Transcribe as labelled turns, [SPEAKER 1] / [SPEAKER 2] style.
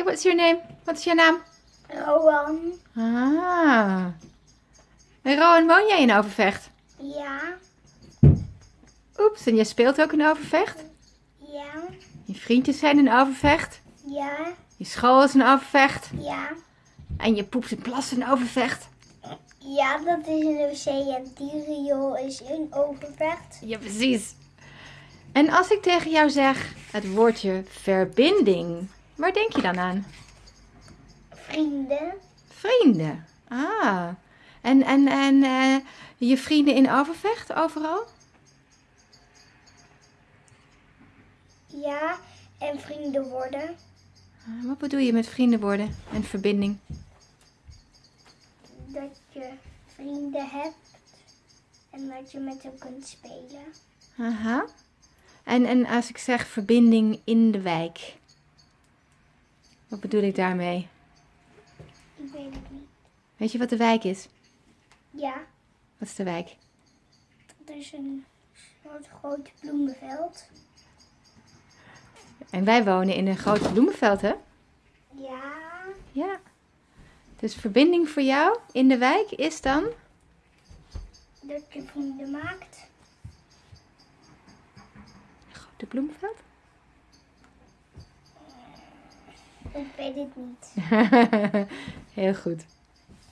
[SPEAKER 1] Hey, what's your name? Wat is je naam?
[SPEAKER 2] Rowan.
[SPEAKER 1] Ah. En Rowan, woon jij in Overvecht?
[SPEAKER 2] Ja.
[SPEAKER 1] Oeps, en jij speelt ook in Overvecht?
[SPEAKER 2] Ja.
[SPEAKER 1] Je vriendjes zijn in Overvecht?
[SPEAKER 2] Ja.
[SPEAKER 1] Je school is in Overvecht?
[SPEAKER 2] Ja.
[SPEAKER 1] En je poept en plast in Overvecht?
[SPEAKER 2] Ja, dat is in de wc en die riool is in Overvecht.
[SPEAKER 1] Ja, precies. En als ik tegen jou zeg het woordje verbinding, waar denk je dan aan?
[SPEAKER 2] Vrienden.
[SPEAKER 1] Vrienden. Ah. En, en, en eh, je vrienden in Overvecht overal?
[SPEAKER 2] Ja. En vrienden worden.
[SPEAKER 1] Ah, Wat bedoel je met vrienden worden en verbinding?
[SPEAKER 2] Dat je vrienden hebt. En dat je met hen kunt spelen.
[SPEAKER 1] Aha. En, en als ik zeg verbinding in de wijk, wat bedoel ik daarmee?
[SPEAKER 2] Ik weet het niet.
[SPEAKER 1] Weet je wat de wijk is?
[SPEAKER 2] Ja.
[SPEAKER 1] Wat is de wijk?
[SPEAKER 2] Dat is een soort groot bloemenveld.
[SPEAKER 1] En wij wonen in een groot bloemenveld, hè?
[SPEAKER 2] Ja.
[SPEAKER 1] Ja. Dus verbinding voor jou in de wijk is dan?
[SPEAKER 2] Dat je vrienden maakt.
[SPEAKER 1] Een grote bloemenveld?
[SPEAKER 2] Ik weet het niet.
[SPEAKER 1] Heel goed.